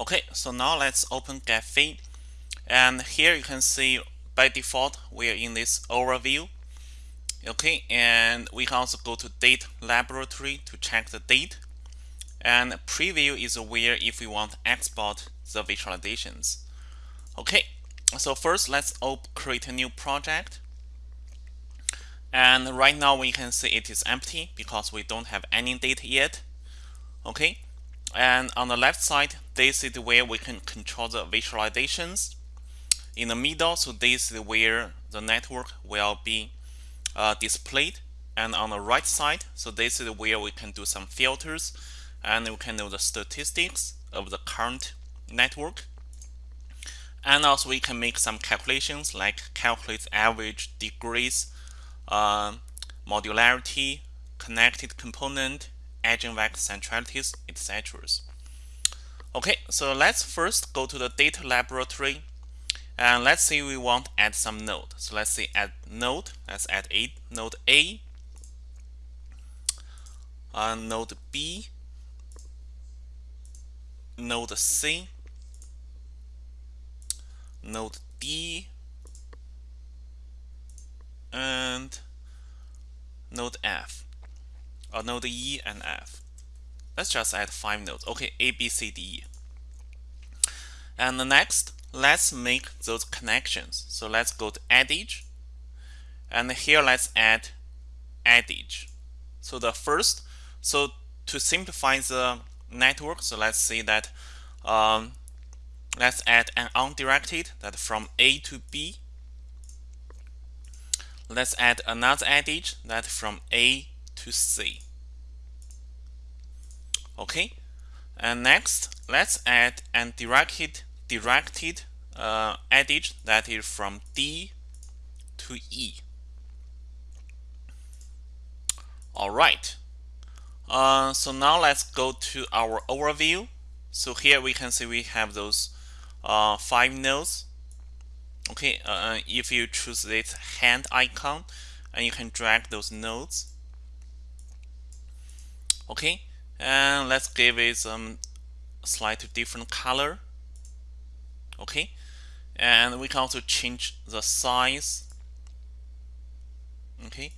Okay, so now let's open Gephi. And here you can see by default, we're in this overview. Okay, and we can also go to data laboratory to check the date. And preview is where if we want to export the visualizations. Okay, so first let's create a new project. And right now we can see it is empty because we don't have any data yet. Okay, and on the left side, this is where we can control the visualizations. In the middle, so this is where the network will be uh, displayed. And on the right side, so this is where we can do some filters and we can know the statistics of the current network. And also we can make some calculations like calculate average degrees, uh, modularity, connected component, eigenvector centralities, etc. Okay, so let's first go to the data laboratory and let's say we want to add some node. So let's say add node, let's add a node A, uh, node B, node C, node D, and node F, or node E and F. Let's just add five nodes. Okay, A, B, C, D, E. And the next, let's make those connections. So let's go to edge, and here let's add edge. So the first, so to simplify the network, so let's say that um, let's add an undirected that from A to B. Let's add another edge that from A to C. Okay, and next let's add an directed directed uh, edge that is from D to E. All right. Uh, so now let's go to our overview. So here we can see we have those uh, five nodes. Okay, uh, if you choose this hand icon, and you can drag those nodes. Okay, and let's give it some slightly different color. Okay? And we can also change the size. Okay?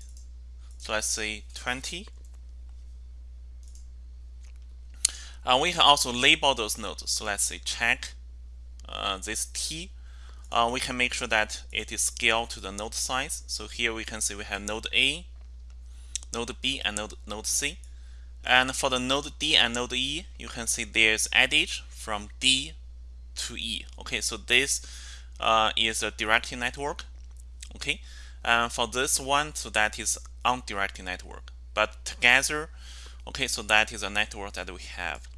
So let's say 20 and we can also label those nodes. So let's say check uh, this T. Uh, we can make sure that it is scaled to the node size. So here we can see we have node A node B and node, node C and for the node D and node E you can see there's edge from D to E. Okay, so this uh, is a directed network. Okay, and for this one, so that is undirected network. But together, okay, so that is a network that we have.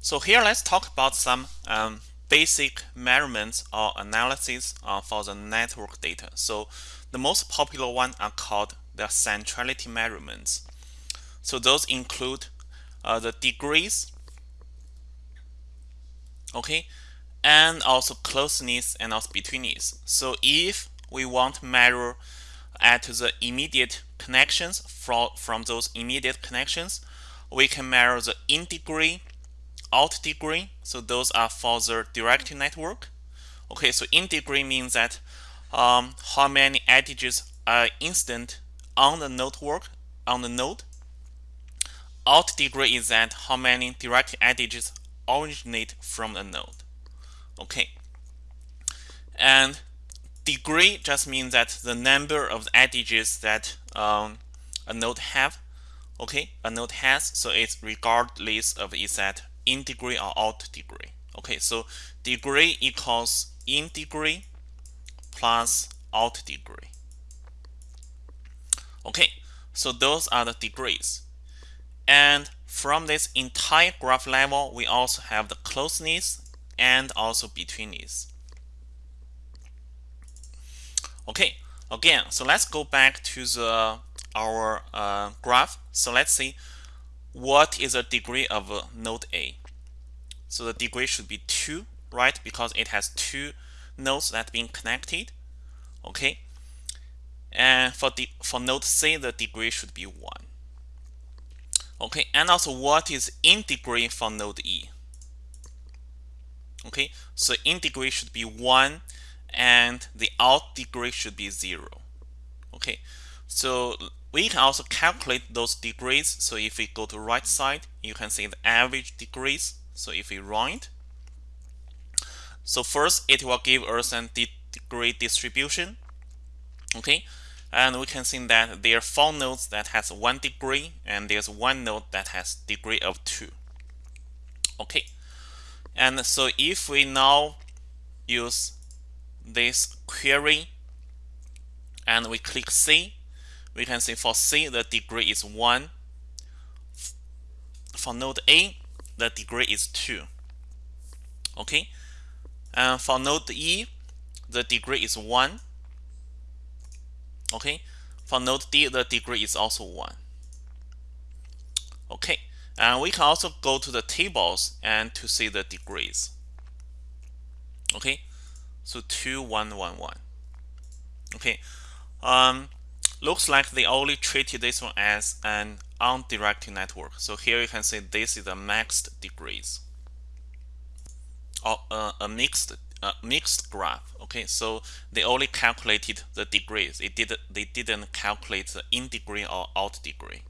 So here, let's talk about some um, basic measurements or analysis uh, for the network data. So the most popular one are called the centrality measurements. So those include uh, the degrees okay and also closeness and also betweenness. So if we want to measure at the immediate connections from from those immediate connections we can measure the in degree out degree. So those are for the direct network. Okay so in degree means that um, how many edges are incident on the network on the node out degree is that how many direct edges originate from a node. Okay. And degree just means that the number of edges that um, a node have. Okay, a node has, so it's regardless of is that in degree or out degree. Okay, so degree equals in degree plus out degree. Okay, so those are the degrees. And from this entire graph level, we also have the closeness and also betweenness. Okay, again, so let's go back to the our uh, graph. So let's see what is the degree of uh, node A. So the degree should be 2, right? Because it has two nodes that being connected. Okay. And for the for node C, the degree should be 1. Okay, and also what is in degree for node E? Okay, so in degree should be 1 and the out degree should be 0. Okay, so we can also calculate those degrees. So if we go to right side, you can see the average degrees. So if we run it, so first it will give us a degree distribution. Okay, and we can see that there are four nodes that has one degree and there's one node that has degree of two. Okay, and so if we now use this query and we click C, we can see for C the degree is 1. For node A, the degree is 2. Okay, and for node E, the degree is 1. Okay, for node D, the degree is also 1. Okay, and we can also go to the tables and to see the degrees. Okay, so 2111. Okay, um, looks like they only treated this one as an undirected network. So here you can see this is a maxed degrees or uh, a mixed uh, mixed graph. Okay, so they only calculated the degrees. It did they didn't calculate the in degree or out degree.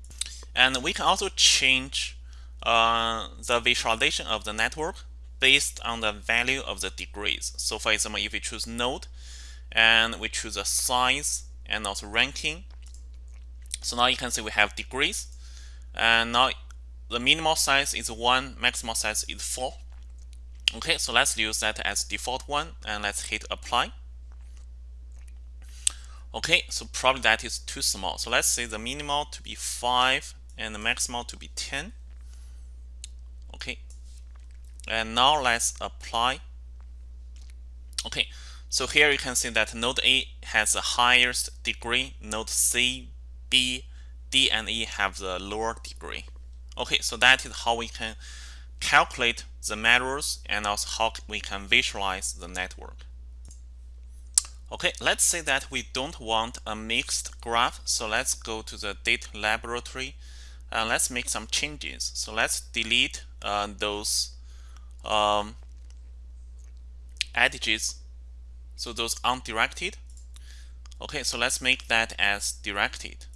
And we can also change uh, the visualization of the network based on the value of the degrees. So for example, if we choose node and we choose a size and also ranking. So now you can see we have degrees. And now the minimal size is 1, maximal size is 4. Okay, so let's use that as default one and let's hit apply. Okay, so probably that is too small. So let's say the minimal to be 5 and the maximal to be 10. Okay, and now let's apply. Okay, so here you can see that node A has the highest degree, node C, B, D, and E have the lower degree. Okay, so that is how we can calculate the measures and also how we can visualize the network. Okay, let's say that we don't want a mixed graph. So let's go to the data laboratory and let's make some changes. So let's delete uh, those um, so those undirected. Okay, so let's make that as directed.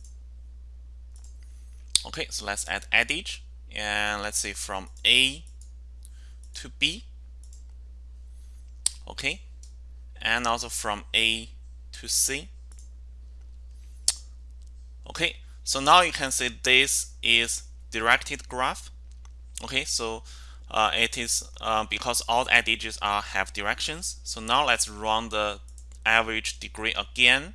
Okay, so let's add adage and let's say from A to B. Okay, and also from A to C. Okay, so now you can see this is directed graph. Okay, so uh, it is uh, because all the edges are have directions. So now let's run the average degree again.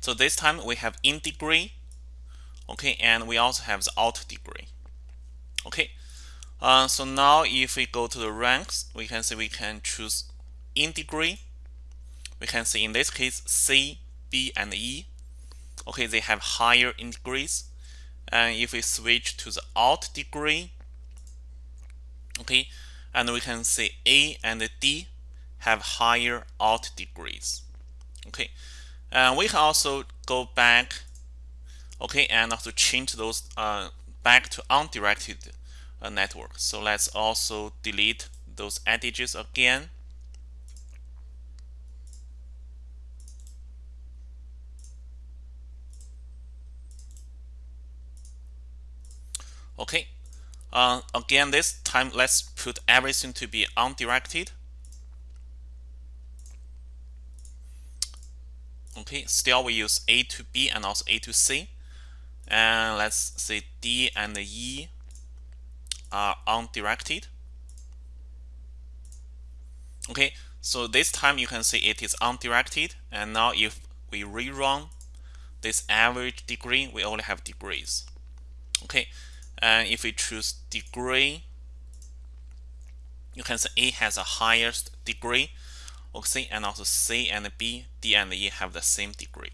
So this time we have in degree, okay, and we also have the out degree. Okay, uh, so now if we go to the ranks, we can see we can choose in degree. We can see in this case C, B, and E. Okay, they have higher in degrees. And if we switch to the out degree, okay and we can see A and D have higher out degrees okay and we can also go back okay and also change those uh, back to undirected uh, network so let's also delete those edges again okay uh, again, this time let's put everything to be undirected. Okay, still we use A to B and also A to C. And let's say D and E are undirected. Okay, so this time you can see it is undirected. And now if we rerun this average degree, we only have degrees. Okay, and if we choose degree, you can see A has the highest degree, okay, and also C and B, D and E have the same degree.